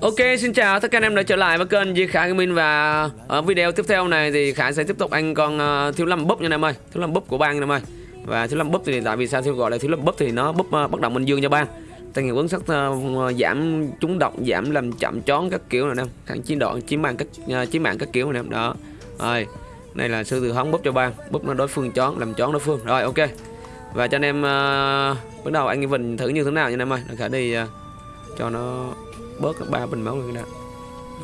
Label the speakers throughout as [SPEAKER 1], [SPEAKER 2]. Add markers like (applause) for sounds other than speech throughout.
[SPEAKER 1] Ok, xin chào tất cả anh em đã trở lại với kênh Di Khả Gaming và ở video tiếp theo này thì Khả sẽ tiếp tục anh con uh, thiếu lâm búp nha anh em ơi, thiếu lâm búp của bang anh em ơi. Và thiếu lâm búp thì tại vì sao thiếu gọi là thiếu lâm búp thì nó búp uh, bất động minh dương cho bang. Tăng hiệu ứng sắc uh, ờ, giảm trúng độc, giảm làm chậm chón các kiểu này em, kháng chiến đoạn, chiến mạng các uh, chiến mạng các kiểu này em. Đó. Rồi, này là sư tử hóng búp cho bang, búp nó đối phương chón, làm chón đối phương. Rồi ok. Và cho anh em uh, bắt đầu anh Vinh thử như thế nào nha anh em ơi. Khả đi uh, cho nó bớt ba bình máu người nè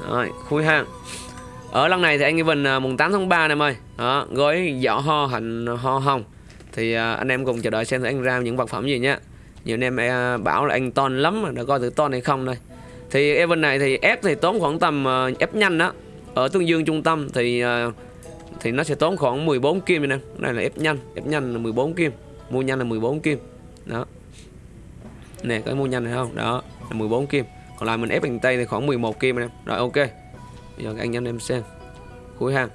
[SPEAKER 1] rồi khui hang ở lần này thì anh Evan uh, à, mùng 8 tháng 3 em ơi. Đó gói giỏ ho hành ho hồng. Thì uh, anh em cùng chờ đợi xem anh ra những vật phẩm gì nhá. Nhiều anh em uh, bảo là anh ton lắm mà đã coi thử ton hay không đây. Thì Evan này thì ép thì tốn khoảng tầm uh, ép nhanh đó. Ở tương dương trung tâm thì uh, thì nó sẽ tốn khoảng 14 kim nè này là ép nhanh ép nhanh là 14 kim mua nhanh là 14 kim. Đó. Nè cái mua nhanh này không? Đó là 14 kim còn lại mình ép bằng tay thì khoảng 11 kim anh em. Rồi, ok. Bây giờ các anh em em xem cuối hàng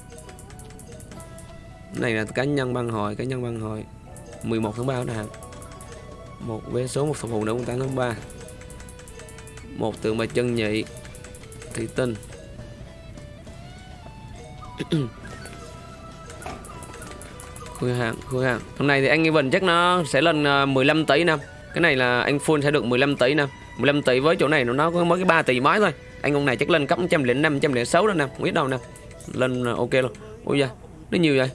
[SPEAKER 1] này là cá nhân băng hồi, cá nhân băng hồi. 11 tháng 3 nè một vé số, một phục vụ nữa 8 tháng 3 một tượng bài chân nhị, thị tinh. (coughs) Khui hàng khui hàng hôm nay thì anh Evan chắc nó sẽ lên ờ, 15 tỷ năm cái này là anh full sẽ được 15 tỷ năm 15 tỷ với chỗ này nó có mới cái 3 tỷ mấy thôi. Anh ông này chắc lên cấp 105 106 đó nè không biết đâu nè. Lên ờ, ok luôn. Ôi da nó nhiều vậy?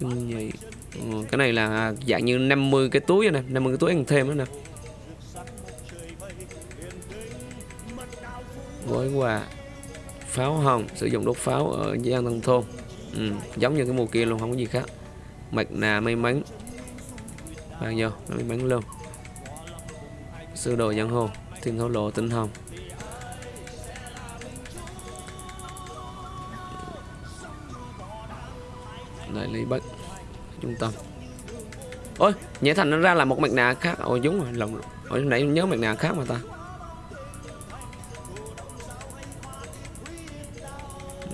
[SPEAKER 1] Trưng vậy. Ừ, cái này là à, dạng như 50 cái túi nè 50 cái túi ăn thêm nữa nè. Gói quà pháo hồng sử dụng đốt pháo ở gian nông thôn. Ừ, giống như cái mùa kia luôn không có gì khác. Mạch nà may mắn. Bao nhiêu may mắn luôn sư đồ giang hồ thiên thổ lộ tinh hồng. Đại lý bất trung tâm. Ôi nhảy thành nó ra là một mặt nạ khác. Ôi đúng rồi lòng ôi nãy nhớ mặt nạ khác mà ta.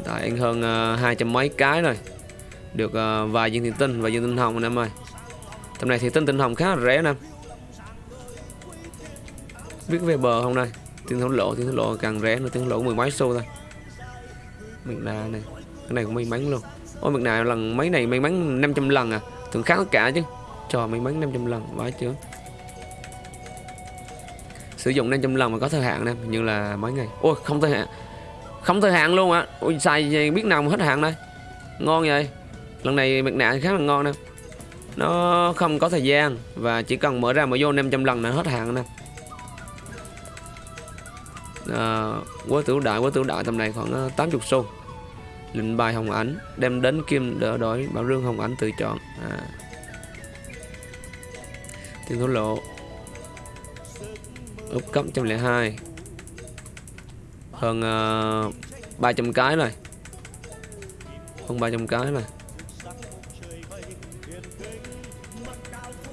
[SPEAKER 1] Tại anh hơn uh, à, hai trăm mấy cái rồi. Được uh, vài viên thiên tinh và viên tinh hồng anh em ơi. Tầm này thì tinh tinh hồng khá là rẻ nè biết về bờ không đây? Tiền thổ lộ tiền thổ lộ càng rẻ nữa tiền thổ lộ mười mấy xu thôi. Mình nạ này, cái này cũng may mắn luôn. Ôi mình nào lần, mấy này may mắn 500 lần à? Thường khác tất cả chứ. Cho may mắn 500 lần vãi chưa? Sử dụng 500 lần mà có thời hạn nè như là mấy ngày. Ôi, không thời hạn. Không thời hạn luôn á. Ôi, xài biết nào mà hết hạn đây. Ngon vậy. Lần này mặt nạ khá là ngon nè. Nó không có thời gian và chỉ cần mở ra mở vô 500 lần là hết hạn nè à, quá tử đại quá tử đại tầm này khoảng ờ, 80 xu. Lệnh bài hồng ảnh đem đến kim đỡ đổi bảo rương hồng ảnh tự chọn. À. tiền thổ lộ. Úp cấp 102 hơn ờ, uh, 300 cái rồi hơn 300 cái rồi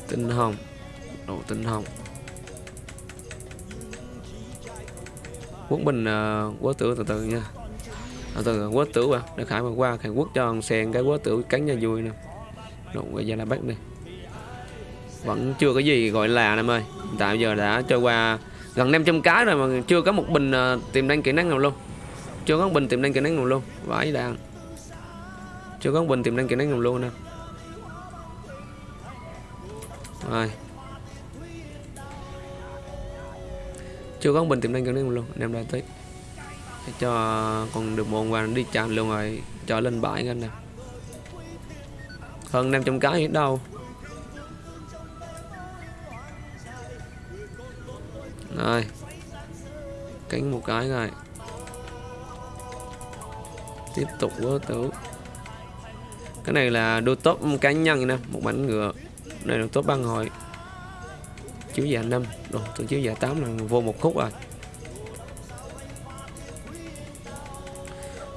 [SPEAKER 1] tinh hồng. Độ tinh hồng. Quốc bình uh, ờ, quốc tử từ từ nha. Ờ, từ từ quốc tử à để khải mà qua khải quốc cho sen cái quốc tử cắn cho vui nè. Đụng về ra là bắt đi. Vẫn chưa có gì gọi là em ơi. Tại giờ đã trôi qua gần 500 cái rồi mà chưa có một bình uh, tiềm năng kỹ năng nào luôn. Chưa có một bình tiềm năng kỹ năng nào luôn. Vãi đàn. Chưa có một bình tiềm năng kỹ năng nào luôn nè. Rồi. Chưa có bình tiềm năng gần đây luôn. Anh em đã tới. Để cho còn được một và đi chạm luôn rồi, cho lên bãi anh nè. Hơn 500 cái hết đâu. Rồi. Cánh một cái rồi. Tiếp tục vô tử cái này là đôi top cá nhân nè, một bánh ngựa. Này là top băng hội chiếu già 5 Đồ, tôi chiếu già 8 là vô một khúc rồi.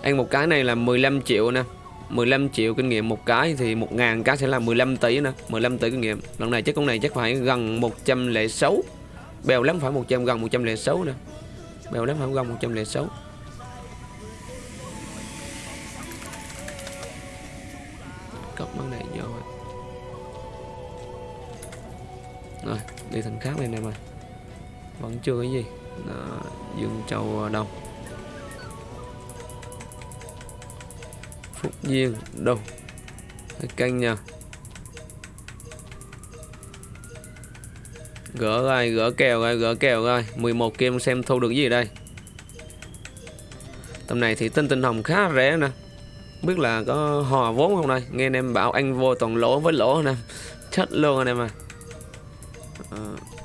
[SPEAKER 1] Ăn một cái này là 15 triệu nè. 15 triệu kinh nghiệm một cái thì 1.000 cái sẽ là 15 tỷ nè. 15 tỷ kinh nghiệm. Lần này chắc con này chắc phải gần 106 bèo lắm phải 100 gần 106 nè. Bèo lắm phải gần 106 đi thành khác này em mà. Vẫn chưa cái gì. Đó. Dương Châu đông. Phúc Duyên đâu canh nha. Gỡ rồi, gỡ kèo rồi, gỡ kèo rồi 11 kim xem thu được gì đây. Tầm này thì tinh tinh hồng khá rẻ nè. Biết là có hòa vốn không đây? Nghe anh em bảo anh vô toàn lỗ với lỗ nè. Chết luôn anh em à, Ờ, à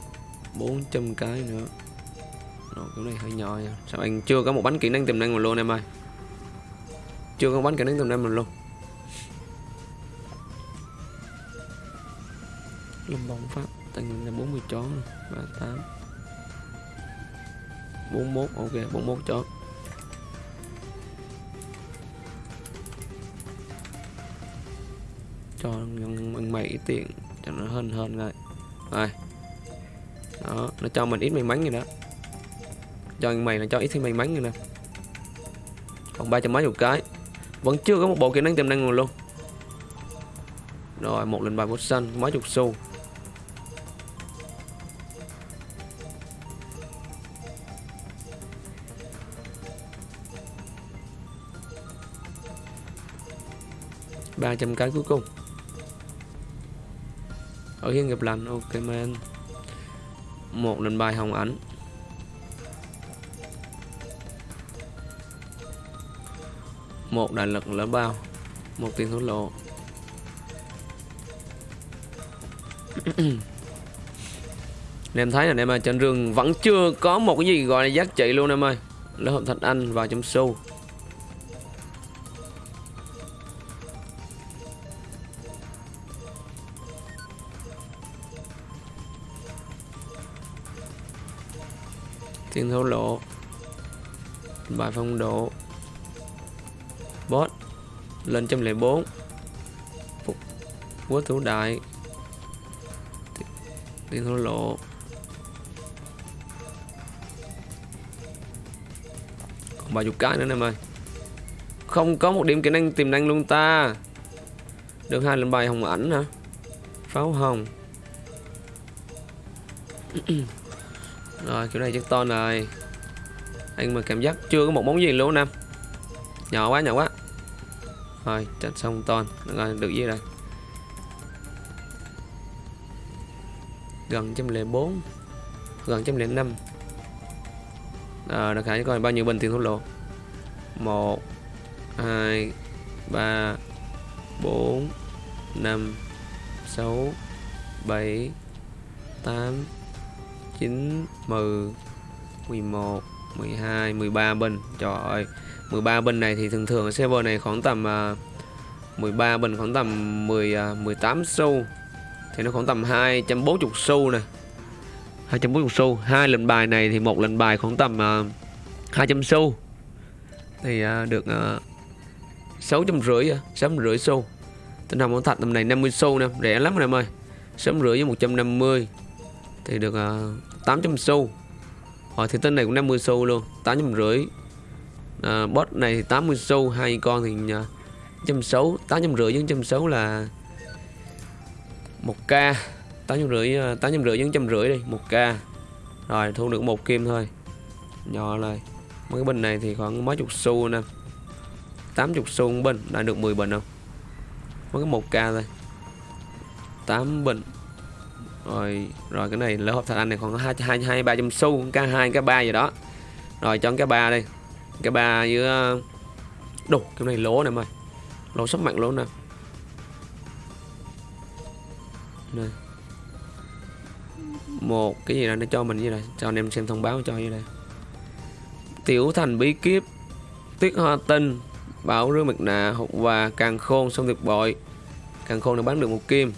[SPEAKER 1] 400 cái nữa. Rồi, cái này hơi nhỏ nha à. sao anh chưa có một bánh kỹ năng tiềm năng mà luôn em ơi? Chưa có bánh kỹ năng tiềm năng mà luôn. Lâm bóng pháp tăng là 40 chó 38 41 ok 41 chó. Cho bằng mày ít tiền cho nó hơn hơn rồi rồi đó, nó cho mình ít may mắn như đó. Cho anh mày là cho ít thêm may mắn như nè. Còn ba trăm mấy một cái. Vẫn chưa có một bộ kỹ năng tiềm năng luôn. Rồi, một lần bài bút xanh mấy chục xu. Ba trăm cái cuối cùng. Ở hiên nghiệp lành, ok man một lần bài hồng ảnh. Một đại lực lớn bao, một tiền thổ lộ. (clears throat) Em thấy là em ơi, trên rừng vẫn chưa có một cái gì gọi là giá trị luôn, em ơi. Lớp hợp thạch anh vào chấm xu tiền thổ lộ bài phong độ. Boss lên trăm lẻ bốn. Quốc thủ đại. Tiền thổ lộ còn ba chục cái nữa em ơi không có một điểm kỹ năng tiềm năng luôn ta. Được hai lần bài hồng ảnh hả? Pháo hồng. (clears throat) rồi kiểu này chắc to này. Anh mà cảm giác chưa có một món gì luôn nam. Nhỏ quá nhỏ quá. Rồi chặt xong ton rồi được gì rồi? Gần trăm lẻ bốn gần trăm lẻ năm. À, được hãy coi bao nhiêu bình tiền thổ lộ một hai ba bốn năm sáu bảy tám 9 10 11 12 13 bình. Trời ơi 13 bình này thì thường thường ở server này khoảng tầm à, uh, 13 bình khoảng tầm 10 uh, 18 xu. Thì nó khoảng tầm 240 xu nè. 240 xu. Hai lệnh bài này thì một lệnh bài khoảng tầm à, uh, 200 xu. Thì uh, được uh, 650 uh, 650 xu. Tinh hồng thạch tầm này 50 xu nè. Rẻ lắm rồi em ơi. 650 với 150 thì được ờ, uh, 800 xu. Hỏi thì tên này cũng 50 xu luôn 800 rưỡi. À, Bot này thì 80 xu hai con thì uh, trăm sáu 850 với trăm sáu là 1k 800 rưỡi 800 rưỡi với trăm rưỡi đi 1k rồi thu được một kim thôi. Nhỏ lại. Mấy cái bình này thì khoảng mấy chục xu nè. 80 xu một bình đã được 10 bình không? Mấy cái 1k thôi. 8 bình rồi rồi cái này lỡ hộp thạch anh này còn có hai hai hai, ba trăm xu k hai k ba gì đó. Rồi cho cái ba đây cái ba với đủ cái này lỗ này mày. Lỗ sắp mạnh lỗ nè. Này một cái gì đó nó cho mình như này cho anh em xem thông báo cho như đây tiểu thành, bí kíp, tuyết hoa tinh, bảo rương mặt nạ hộp và càng khôn xong tuyệt bội. Càng khôn nó bán được một kim.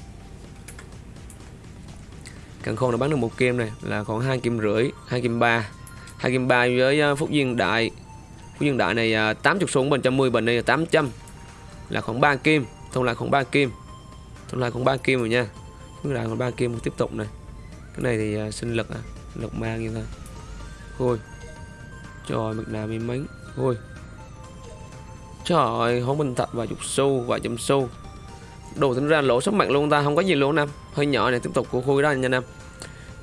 [SPEAKER 1] Càng khôn đã bán được một kim này là khoảng hai kim rưỡi, hai kim ba, hai kim ba với à, Phúc Duyên Đại. Phúc Duyên Đại này à, 80 xuống bên 110 bên đây là 800 là khoảng 3 kim, thông lại khoảng 3 kim. Thông lại khoảng 3 kim rồi nha. Phúc Đại còn 3 kim tiếp tục này. Cái này thì à, sinh lực à, lực mang như thôi. Thôi. Trời mực nào may mấy. Thôi. Trời ơi, hóng bình thật vài chục xu, vài trăm xu Đồ tính ra lỗ sắp mạnh luôn ta, không có gì luôn Nam Hơi nhỏ này tiếp tục của khui đó nha Nam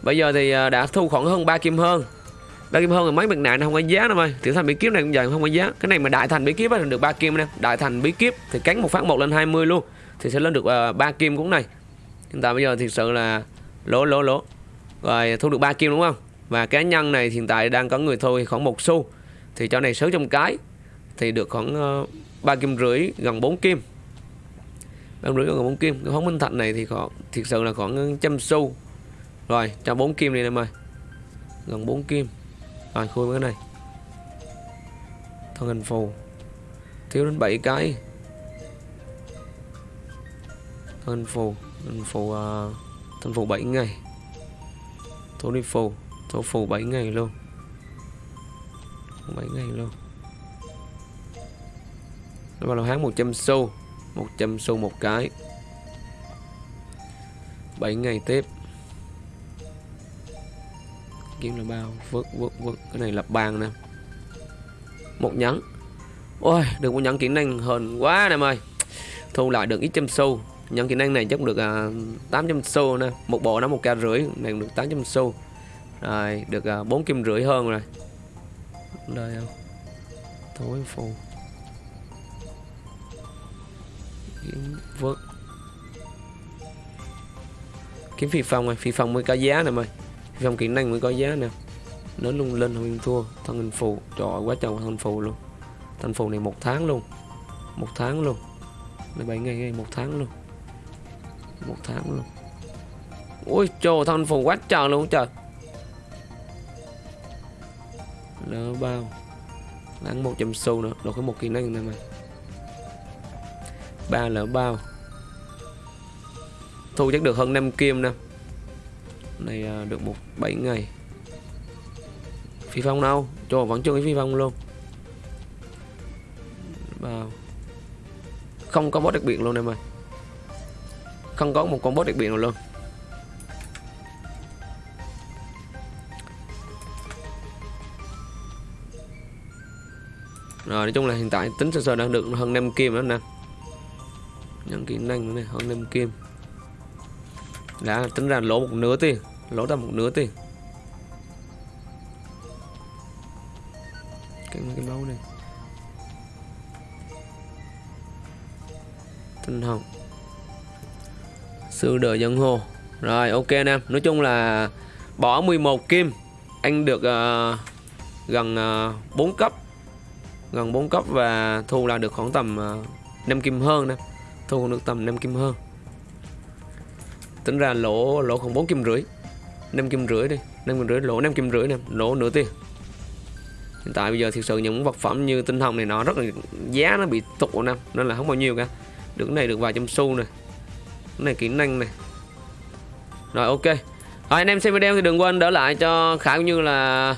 [SPEAKER 1] Bây giờ thì à, đã thu khoảng hơn 3 kim hơn. Ba kim hơn rồi mấy mặt nạ nó không có giá đâu ơi tiểu thành bí kiếp này cũng vậy không có giá. Cái này mà đại thành bí kiếp thì được ba kim nè. Đại thành bí kiếp thì cắn một phát một lên 20 luôn thì sẽ lên được à, uh, 3 kim cũng này. Hiện tại bây giờ thực sự là lỗ lỗ lỗ rồi thu được ba kim đúng không? Và cá nhân này hiện tại đang có người thôi khoảng một xu. Thì cho này 600 cái thì được khoảng ờ, uh, 3 kim rưỡi gần 4 kim. Ba rưỡi gần 4 kim. Cái phóng minh thạch này thì khoảng thực sự là khoảng ờ, trăm xu rồi cho bốn kim đi em ơi. Gần bốn kim. Rồi khui cái này. Thân hình phù. Thiếu đến 7 cái. Thân hình phù. Thân phù uh, thân phù 7 ngày. Thổ đi phù. Thổ phù 7 ngày luôn. 7 ngày luôn. Nó vào hán 100 xu. 100 xu một cái. 7 ngày tiếp kiếm là bao. Vớt vớt vớt cái này là bàn nè. Một nhẫn. Ôi, được một nhẫn kỹ năng hờn quá em ơi. Thu lại được ít trăm xu. Nhẫn kỹ năng này chắc được à, tám 800 xu nè. Một bộ nó một k rưỡi. Này được 800 xu. Rồi, được à, bốn kim rưỡi hơn rồi. Đây không? Thối phù. Kiếm vớt kiếm phi phong rồi phi phong mới có giá nè mày phi kỹ năng mới có giá nè. Nó lung lên không thua. Thân hình phù. Trời ơi, quá trời thân hình phù luôn. Thân phù này một tháng luôn. Một tháng luôn. Này bảy ngày, ngày một tháng luôn. Một tháng luôn. Ui trời thân phù quá trời luôn trời. Lỡ bao. Lãng 100 xu nữa. Rồi có một kỹ năng này mà. Ba lỡ bao. Thu chắc được hơn 5 kim nè này à, được một 7 ngày. Phi phong đâu? Cho vẫn chưa cái phi phong luôn. Vào. Không có boss đặc biệt luôn em ơi. Không có một con boss đặc biệt nào luôn. Rồi, nói chung là hiện tại tính sơ sơ đang được hơn 5 kim nữa nè. Những kỹ năng nữa này hơn 5 kim đã tính ra lỗ một nửa tiền lỗ ra một nửa tiền cái cái báu này. Tinh hồng. Sư đời dân hồ. Rồi ok anh em. Nói chung là bỏ 11 kim. Anh được uh, gần ờ, uh, 4 cấp. Gần 4 cấp và thu là được khoảng tầm ờ, uh, 5 kim hơn nè. Thu được tầm 5 kim hơn tính ra lỗ lỗ khoảng 4 kim rưỡi 5 kim rưỡi đi 5 kim rưỡi lỗ 5 kim rưỡi nè, lỗ nửa tiền. Hiện tại bây giờ thực sự những vật phẩm như tinh hồng này nó rất là, giá nó bị tụt nè, nên là không bao nhiêu cả. Được cái này được vài trăm xu này cái này kỹ năng này rồi, ok. Rồi, anh em xem video thì đừng quên đỡ lại cho khả cũng như là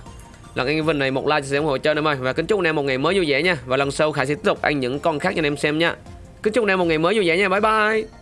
[SPEAKER 1] là anh Vinh này một like chia sẻ ủng hộ cho anh em ơi. Và kính chúc anh em một ngày mới vui vẻ nha. Và lần sau khải sẽ tiếp tục ăn những con khác cho anh em xem nha. Kính chúc anh em một ngày mới vui vẻ nha. Bye bye.